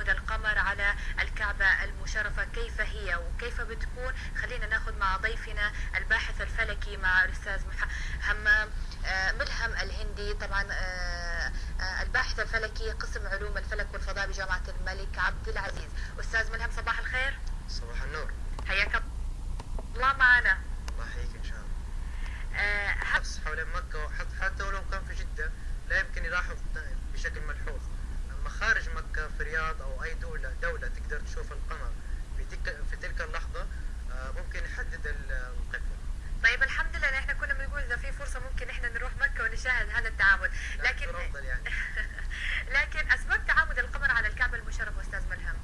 القمر على الكعبة المشرفة. كيف هي وكيف بتكون؟ خلينا ناخذ مع ضيفنا الباحث الفلكي مع الأستاذ همام آه، ملهم الهندي. طبعا آه، آه، الباحث الفلكي قسم علوم الفلك والفضاء بجامعة الملك عبد العزيز. أستاذ ملهم صباح الخير. صباح النور. التعامد لكن يعني. لكن أسباب تعامد القمر على الكعبة المشرفه أستاذ ملهم.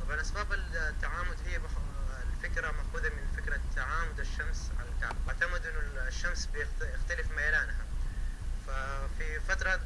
طبعا أسباب التعامد هي الفكرة مأخوذة من فكرة تعامد الشمس على الكعبة. اعتمد إنه الشمس بيختلف ميلانها. ففي فترة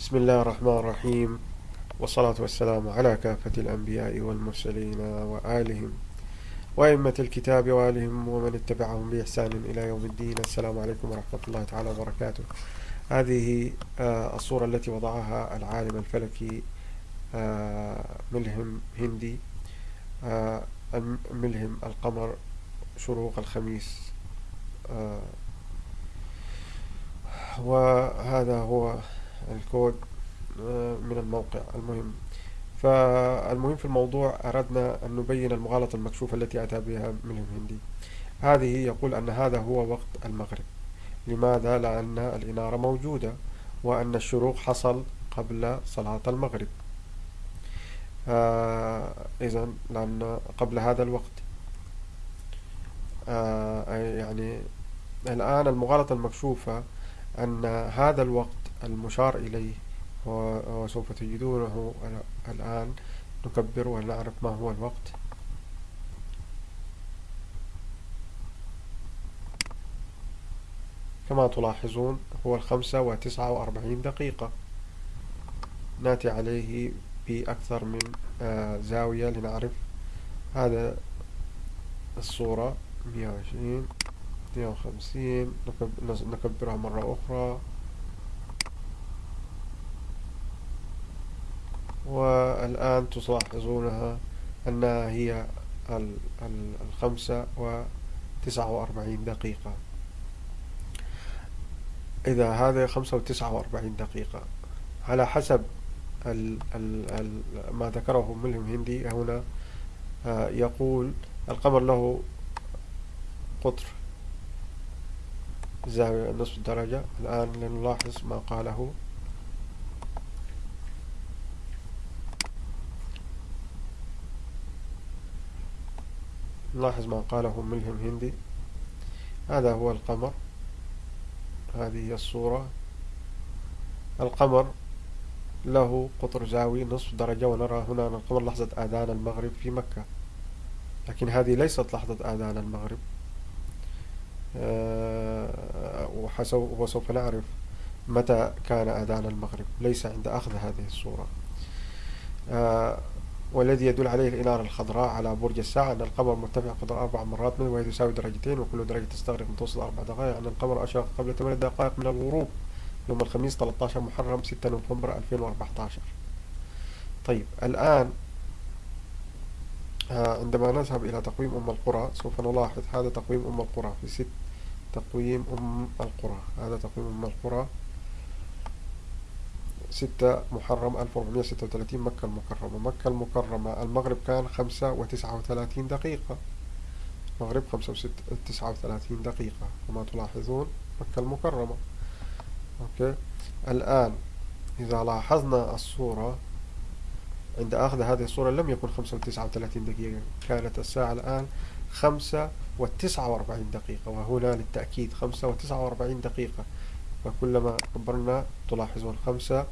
بسم الله الرحمن الرحيم. والصلاة والسلام على كافة الأنبياء والمرسلين وآلهم وأئمة الكتاب وآلهم ومن اتبعهم بإحسان إلى يوم الدين. السلام عليكم ورحمة الله تعالى وبركاته. هذه آه، الصورة التي وضعها العالم الفلكي آه، ملهم هندي آه، ملهم القمر شروق الخميس وهذا هو الكود آه، من الموقع المهم. فالمهم في الموضوع أردنا أن نبين المغالطة المكشوفة التي أتى بها من الهندي. هذه يقول أن هذا هو وقت المغرب. لماذا؟ لأن الإنارة موجودة وأن الشروق حصل قبل صلاة المغرب. آه إذا لأن قبل هذا الوقت. آه يعني الآن المغالطة المكشوفة أن هذا الوقت المشار إليه وسوف تجدونه الآن. نكبر ونعرف ما هو الوقت. كما تلاحظون هو الخمسة وتسعة وأربعين دقيقة. نأتي عليه بأكثر من آه، زاوية لنعرف هذا الصورة. مية وعشرين. مية وخمسين نكبرها مرة أخرى. والآن تلاحظونها أنها هي الخمسة وتسعة وأربعين دقيقة. إذا هذا خمسة وتسعة وأربعين دقيقة على حسب ال ال ال ما ذكره ملهم هندي هنا آه، يقول القمر له قطر زاوية نصف درجة. الآن لنلاحظ ما قاله. نلاحظ ما قاله ملهم هندي. هذا هو القمر. هذه هي الصورة. القمر له قطر زاوي نصف درجة ونرى هنا أن القمر لحظة آذان المغرب في مكة. لكن هذه ليست لحظة آذان المغرب. آه، وسوف نعرف متى كان آذان المغرب. ليس عند أخذ هذه الصورة. آه، والذي يدل عليه الإنارة الخضراء على برج الساعة أن القمر مرتفع قدر أربع مرات منه وهي تساوي درجتين وكل درجة تستغرق متوسط أربع دقائق. أن القمر أشرق قبل ثمان دقائق من الغروب يوم الخميس 13 محرم 6 نوفمبر 2014 طيب الآن آه، عندما نذهب إلى تقويم أم القرى سوف نلاحظ هذا تقويم أم القرى في ست تقويم أم القرى. هذا تقويم أم القرى. ستة محرم 1436 مكة المكرمة. مكة المكرمة. المغرب كان خمسة وتسعة وثلاثين دقيقة. المغرب خمسة وتسعة وثلاثين دقيقة. كما تلاحظون مكة المكرمة. أوكي. الآن إذا لاحظنا الصورة عند أخذ هذه الصورة لم يكن خمسة وتسعة وثلاثين دقيقة كانت الساعة الآن خمسة وتسعة وأربعين دقيقة وهنا للتأكيد خمسة وتسعة وأربعين دقيقة. فكلما كبرنا تلاحظون خمسة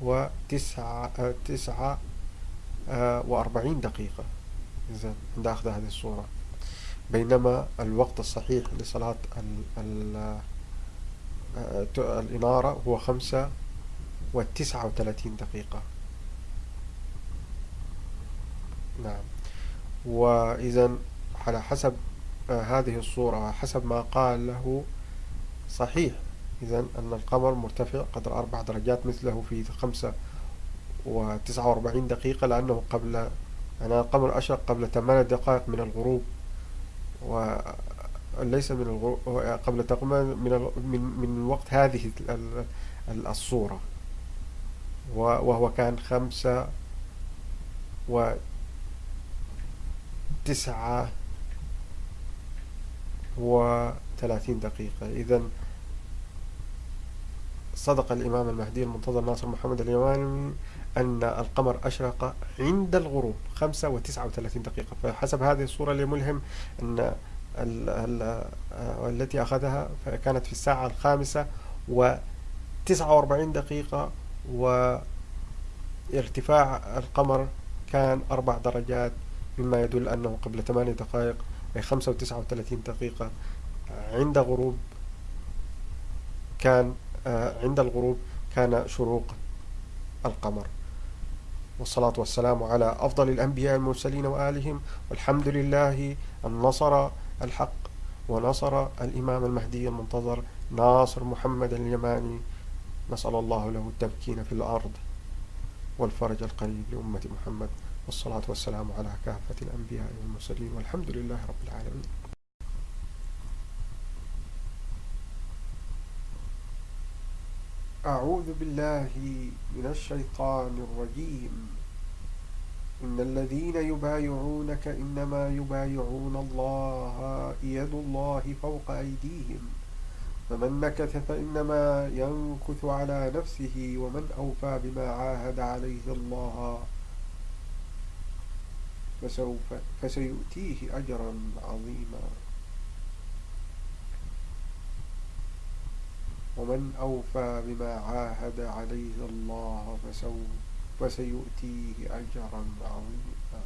وتسعة تسعة آه، وأربعين دقيقة. إذا عند أخذ هذه الصورة. بينما الوقت الصحيح لصلاة ال آه، الإنارة هو خمسة وتسعة وثلاثين دقيقة. نعم. وإذا على حسب آه، هذه الصورة حسب ما قال له صحيح. إذا أن القمر مرتفع قدر أربع درجات مثله في خمسة وتسعة وأربعين دقيقة لأنه قبل أنا القمر أشرق قبل ثمانية دقائق من الغروب وليس من الغروب قبل تقريبا من من من وقت هذه الصورة. وهو كان خمسة وتسعة وثلاثين دقيقة. إذا صدق الإمام المهدي المنتظر ناصر محمد اليماني أن القمر أشرق عند الغروب خمسة وتسعة وثلاثين دقيقة. فحسب هذه الصورة لملهم أن ال ال آه، التي أخذها كانت في الساعة الخامسة وتسعة وأربعين دقيقة وارتفاع القمر كان أربع درجات مما يدل أنه قبل ثمانية دقائق أي خمسة وتسعة وثلاثين دقيقة عند غروب كان آه، عند الغروب كان شروق القمر. والصلاة والسلام على أفضل الأنبياء المرسلين وآلهم. والحمد لله أن نصر الحق ونصر الإمام المهدي المنتظر ناصر محمد اليماني. نسأل الله له التمكين في الأرض والفرج القريب لأمة محمد. والصلاة والسلام على كافة الأنبياء والمرسلين والحمد لله رب العالمين. أعوذ بالله من الشيطان الرجيم. إن الذين يبايعونك إنما يبايعون الله يد الله فوق أيديهم. فمن نكث فإنما ينكث على نفسه ومن أوفى بما عاهد عليه الله. فسوف فسيؤتيه أجرا عظيما. ومن أوفى بما عاهد عليه الله فسوف فسيؤتيه أجرا عظيما.